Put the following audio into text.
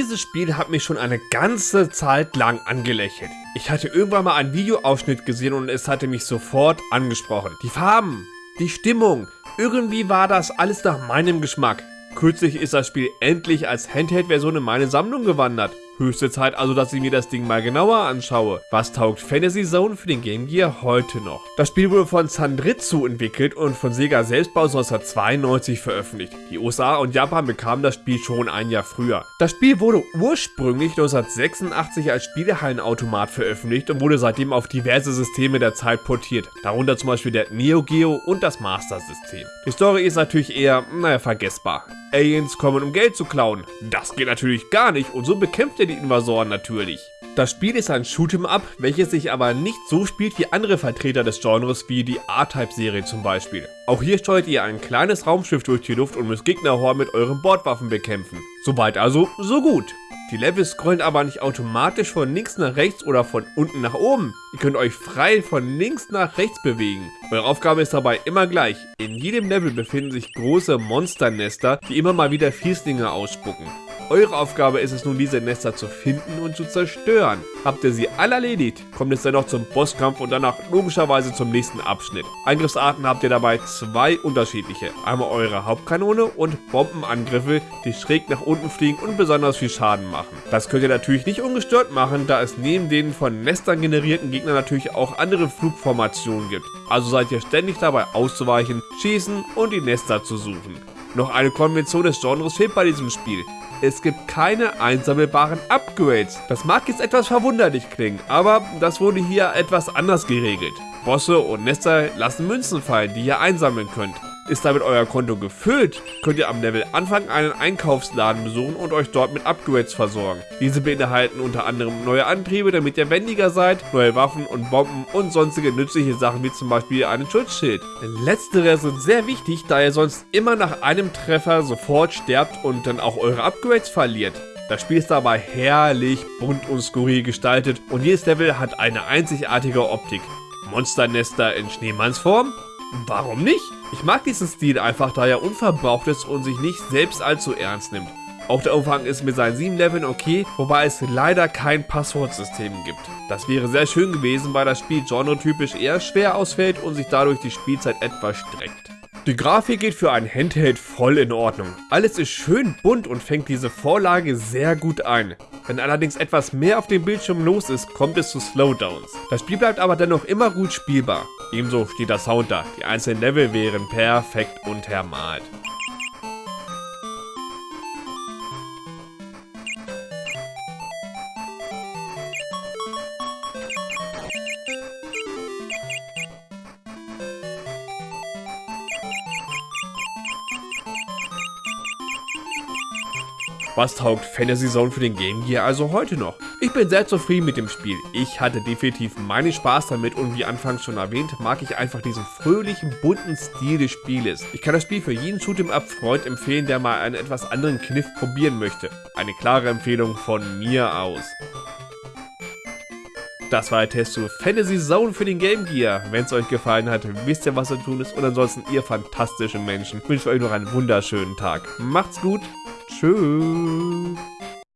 Dieses Spiel hat mich schon eine ganze Zeit lang angelächelt. Ich hatte irgendwann mal einen Videoausschnitt gesehen und es hatte mich sofort angesprochen. Die Farben, die Stimmung, irgendwie war das alles nach meinem Geschmack. Kürzlich ist das Spiel endlich als Handheld-Version in meine Sammlung gewandert. Höchste Zeit also, dass ich mir das Ding mal genauer anschaue. Was taugt Fantasy Zone für den Game Gear heute noch? Das Spiel wurde von Sandritsu entwickelt und von Sega Selbstbau 1992 veröffentlicht. Die USA und Japan bekamen das Spiel schon ein Jahr früher. Das Spiel wurde ursprünglich 1986 als Spielehallenautomat veröffentlicht und wurde seitdem auf diverse Systeme der Zeit portiert, darunter zum Beispiel der Neo Geo und das Master System. Die Story ist natürlich eher, naja, vergessbar. Aliens kommen um Geld zu klauen. Das geht natürlich gar nicht und so bekämpft er die Invasoren natürlich. Das Spiel ist ein Shoot'em Up, welches sich aber nicht so spielt wie andere Vertreter des Genres wie die A-Type-Serie zum Beispiel. Auch hier steuert ihr ein kleines Raumschiff durch die Luft und müsst Gegnerhorden mit euren Bordwaffen bekämpfen. Soweit also, so gut. Die Level scrollen aber nicht automatisch von links nach rechts oder von unten nach oben. Ihr könnt euch frei von links nach rechts bewegen. Eure Aufgabe ist dabei immer gleich. In jedem Level befinden sich große Monsternester, die immer mal wieder Fieslinge ausspucken. Eure Aufgabe ist es nun, diese Nester zu finden und zu zerstören. Habt ihr sie alle erledigt, kommt es dann noch zum Bosskampf und danach logischerweise zum nächsten Abschnitt. Angriffsarten habt ihr dabei zwei unterschiedliche. Einmal eure Hauptkanone und Bombenangriffe, die schräg nach unten fliegen und besonders viel Schaden machen. Das könnt ihr natürlich nicht ungestört machen, da es neben den von Nestern generierten Gegnern natürlich auch andere Flugformationen gibt. Also seid ihr ständig dabei auszuweichen, schießen und die Nester zu suchen. Noch eine Konvention des Genres fehlt bei diesem Spiel. Es gibt keine einsammelbaren Upgrades. Das mag jetzt etwas verwunderlich klingen, aber das wurde hier etwas anders geregelt. Bosse und Nester lassen Münzen fallen, die ihr einsammeln könnt. Ist damit euer Konto gefüllt, könnt ihr am Level Anfang einen Einkaufsladen besuchen und euch dort mit Upgrades versorgen. Diese beinhalten unter anderem neue Antriebe, damit ihr wendiger seid, neue Waffen und Bomben und sonstige nützliche Sachen wie zum Beispiel einen Schutzschild. Letztere sind sehr wichtig, da ihr sonst immer nach einem Treffer sofort sterbt und dann auch eure Upgrades verliert. Das Spiel ist dabei herrlich bunt und skurril gestaltet und jedes Level hat eine einzigartige Optik. Monsternester in Schneemannsform? Warum nicht? Ich mag diesen Stil einfach, da er unverbraucht ist und sich nicht selbst allzu ernst nimmt. Auch der Umfang ist mit seinen 7 Leveln okay, wobei es leider kein Passwortsystem gibt. Das wäre sehr schön gewesen, weil das Spiel genretypisch eher schwer ausfällt und sich dadurch die Spielzeit etwas streckt. Die Grafik geht für ein Handheld voll in Ordnung. Alles ist schön bunt und fängt diese Vorlage sehr gut ein. Wenn allerdings etwas mehr auf dem Bildschirm los ist, kommt es zu Slowdowns. Das Spiel bleibt aber dennoch immer gut spielbar. Ebenso steht der Sound da. Die einzelnen Level wären perfekt untermalt. Was taugt Fantasy Zone für den Game Gear also heute noch? Ich bin sehr zufrieden mit dem Spiel. Ich hatte definitiv meinen Spaß damit und wie anfangs schon erwähnt, mag ich einfach diesen fröhlichen, bunten Stil des Spieles. Ich kann das Spiel für jeden Shoot'em-up-Freund empfehlen, der mal einen etwas anderen Kniff probieren möchte. Eine klare Empfehlung von mir aus. Das war der Test zu Fantasy Zone für den Game Gear. Wenn es euch gefallen hat, wisst ihr, was zu tun ist. Und ansonsten, ihr fantastischen Menschen, wünsche euch noch einen wunderschönen Tag. Macht's gut. Tschüss.